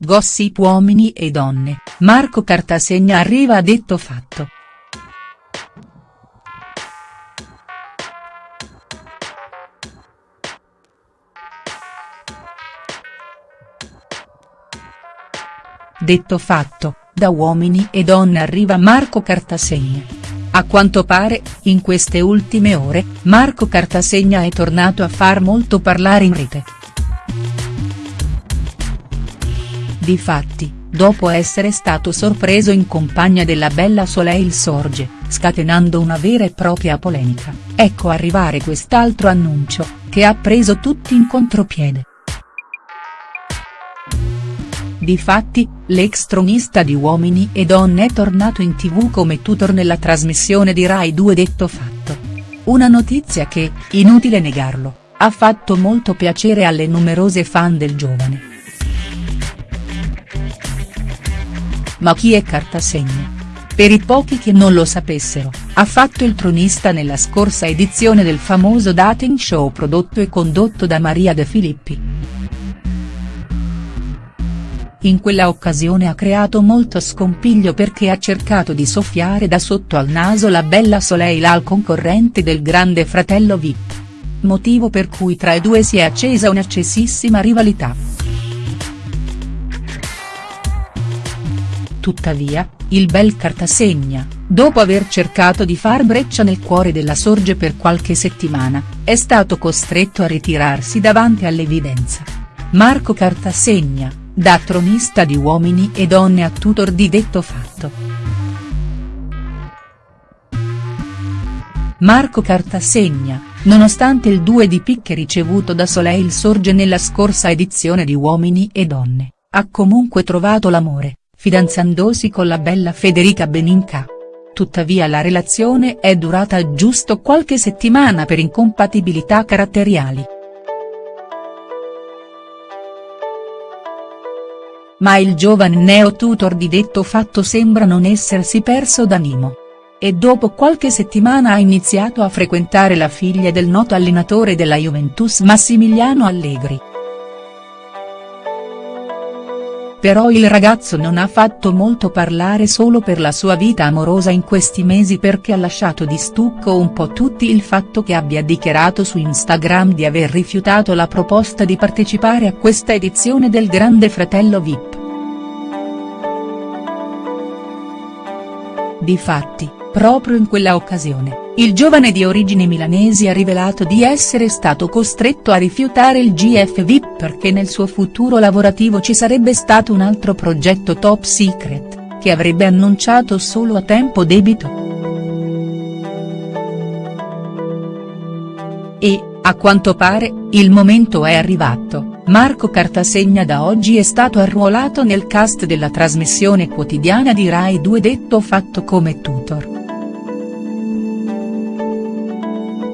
Gossip uomini e donne, Marco Cartasegna arriva a detto fatto. Detto fatto, da Uomini e Donne arriva Marco Cartasegna. A quanto pare, in queste ultime ore, Marco Cartasegna è tornato a far molto parlare in rete. Difatti, dopo essere stato sorpreso in compagnia della bella Soleil Sorge, scatenando una vera e propria polemica, ecco arrivare quest'altro annuncio, che ha preso tutti in contropiede. Difatti, l'ex tronista di Uomini e Donne è tornato in tv come tutor nella trasmissione di Rai 2 Detto Fatto. Una notizia che, inutile negarlo, ha fatto molto piacere alle numerose fan del giovane. Ma chi è Cartasegna? Per i pochi che non lo sapessero, ha fatto il tronista nella scorsa edizione del famoso dating show prodotto e condotto da Maria De Filippi. In quella occasione ha creato molto scompiglio perché ha cercato di soffiare da sotto al naso la bella Soleil al concorrente del grande fratello Vip. Motivo per cui tra i due si è accesa un'accesissima rivalità. Tuttavia, il bel Cartasegna, dopo aver cercato di far breccia nel cuore della Sorge per qualche settimana, è stato costretto a ritirarsi davanti all'evidenza. Marco Cartasegna, da tronista di Uomini e Donne a tutor di detto fatto. Marco Cartasegna, nonostante il 2 di picche ricevuto da Soleil Sorge nella scorsa edizione di Uomini e Donne, ha comunque trovato l'amore, fidanzandosi con la bella Federica Beninca. Tuttavia la relazione è durata giusto qualche settimana per incompatibilità caratteriali. ma il giovane neo-tutor di detto fatto sembra non essersi perso d'animo. E dopo qualche settimana ha iniziato a frequentare la figlia del noto allenatore della Juventus Massimiliano Allegri. Però il ragazzo non ha fatto molto parlare solo per la sua vita amorosa in questi mesi perché ha lasciato di stucco un po' tutti il fatto che abbia dichiarato su Instagram di aver rifiutato la proposta di partecipare a questa edizione del Grande Fratello Vip. Difatti, proprio in quella occasione, il giovane di origini milanesi ha rivelato di essere stato costretto a rifiutare il GF VIP perché nel suo futuro lavorativo ci sarebbe stato un altro progetto top secret, che avrebbe annunciato solo a tempo debito. E, a quanto pare, il momento è arrivato. Marco Cartasegna da oggi è stato arruolato nel cast della trasmissione quotidiana di Rai 2 detto fatto come tutor.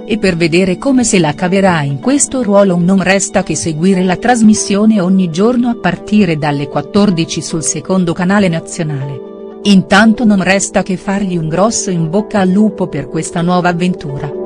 E per vedere come se la caverà in questo ruolo non resta che seguire la trasmissione ogni giorno a partire dalle 14 sul secondo canale nazionale. Intanto non resta che fargli un grosso in bocca al lupo per questa nuova avventura.